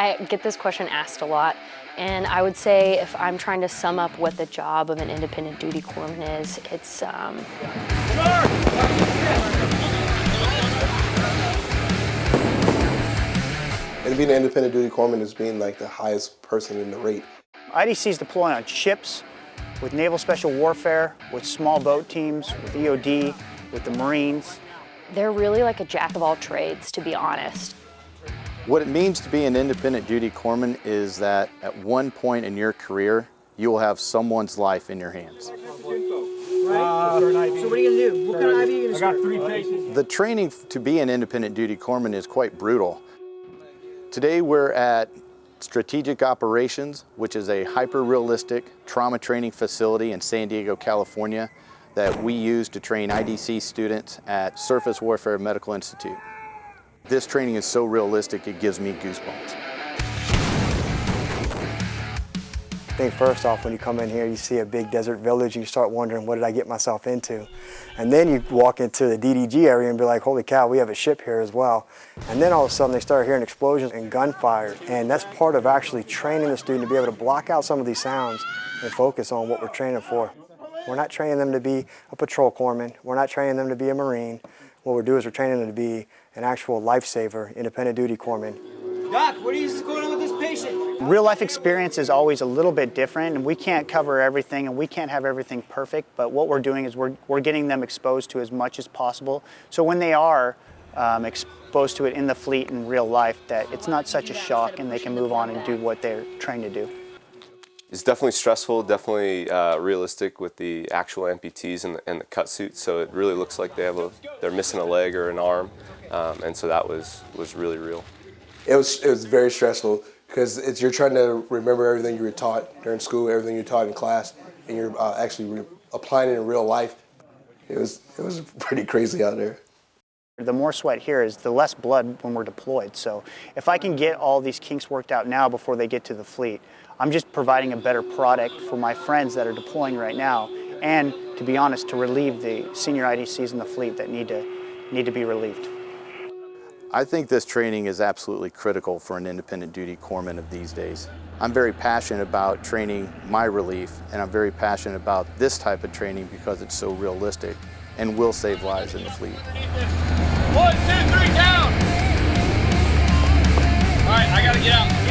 I get this question asked a lot, and I would say if I'm trying to sum up what the job of an independent duty corpsman is, it's um, And being an independent duty corpsman is being like the highest person in the rate. IDCs deploy on ships, with Naval Special Warfare, with small boat teams, with EOD, with the Marines. they're really like a jack of all trades, to be honest. What it means to be an independent duty corpsman is that at one point in your career, you will have someone's life in your hands. So what are you gonna do? What kind of IV are you gonna start? three patients. The training to be an independent duty corpsman is quite brutal. Today we're at Strategic Operations, which is a hyper-realistic trauma training facility in San Diego, California that we use to train IDC students at Surface Warfare Medical Institute. This training is so realistic it gives me goosebumps. I think first off, when you come in here, you see a big desert village and you start wondering, what did I get myself into? And then you walk into the DDG area and be like, holy cow, we have a ship here as well. And then all of a sudden they start hearing explosions and gunfire. And that's part of actually training the student to be able to block out some of these sounds and focus on what we're training for. We're not training them to be a patrol corpsman. We're not training them to be a Marine. What we're doing is we're training them to be an actual lifesaver, independent duty corpsman. Doc, what is going on with this patient? Real life experience is always a little bit different and we can't cover everything and we can't have everything perfect, but what we're doing is we're, we're getting them exposed to as much as possible. So when they are um, exposed to it in the fleet in real life, that it's not such a shock and they can move on and do what they're trained to do. It's definitely stressful, definitely uh, realistic with the actual amputees and the, and the cut suits. So it really looks like they have a, they're missing a leg or an arm, um, and so that was was really real. It was, it was very stressful because you're trying to remember everything you were taught during school, everything you taught in class, and you're uh, actually applying it in real life. It was, it was pretty crazy out there. The more sweat here is the less blood when we're deployed. So if I can get all these kinks worked out now before they get to the fleet, I'm just providing a better product for my friends that are deploying right now and to be honest, to relieve the senior IDCs in the fleet that need to, need to be relieved. I think this training is absolutely critical for an independent duty corpsman of these days. I'm very passionate about training my relief and I'm very passionate about this type of training because it's so realistic and will save lives in the fleet. One, two, three, down. All right, I gotta get out.